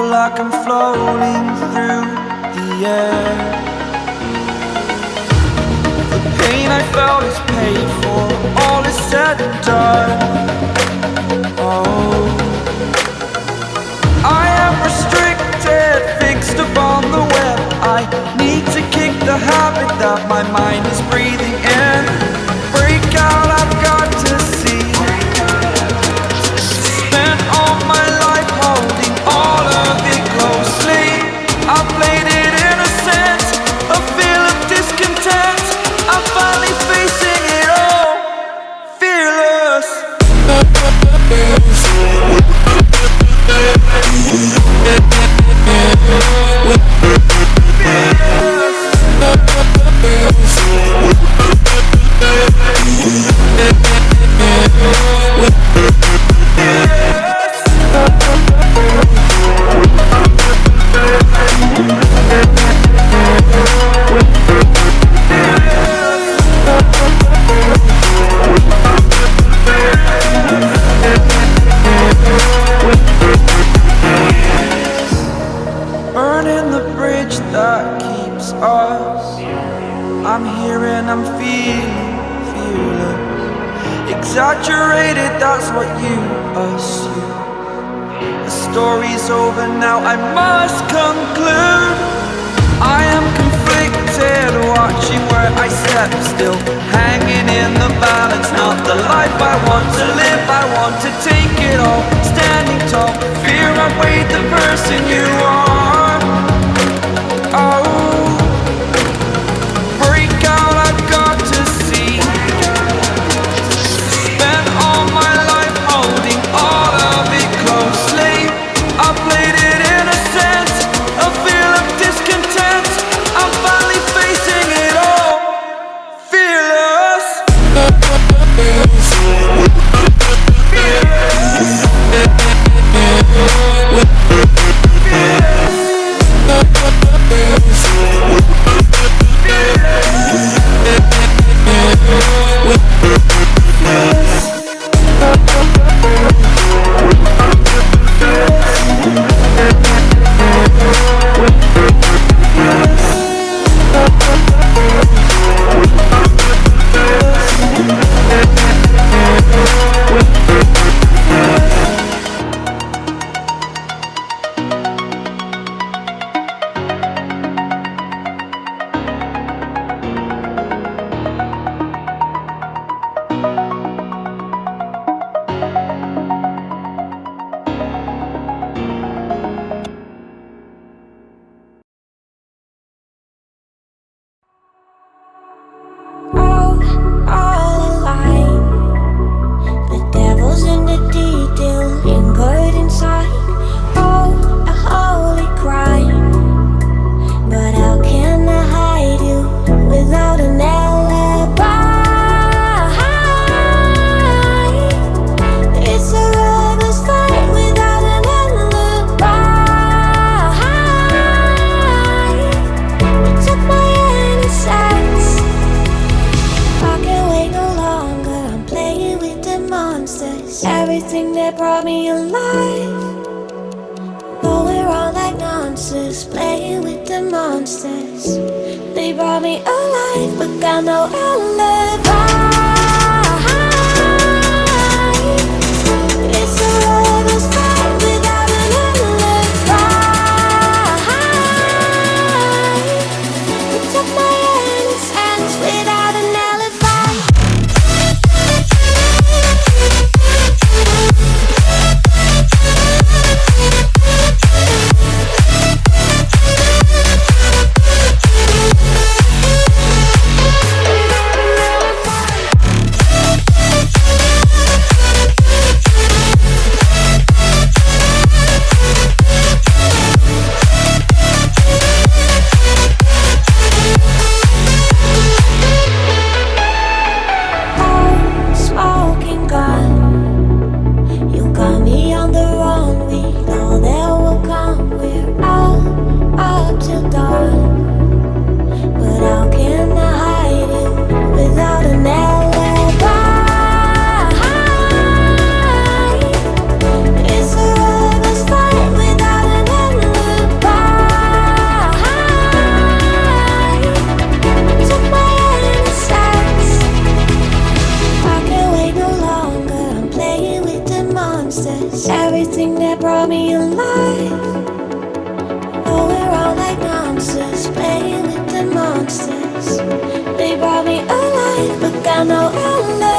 like I'm floating through the air. The pain I felt is paid for, all is said and done. Oh. I am restricted, fixed upon the web. I need to kick the habit that my mind Exaggerated, that's what you assume. The story's over now, I must conclude. I am conflicted, watching where I step still. Hanging in the balance, not the life I want to live. I want to take it all, standing tall. Fear I weighed the person you are Everything that brought me alive. Going wrong like nonsense. Playing with the monsters. They brought me alive, but got no alibi. But I know I'll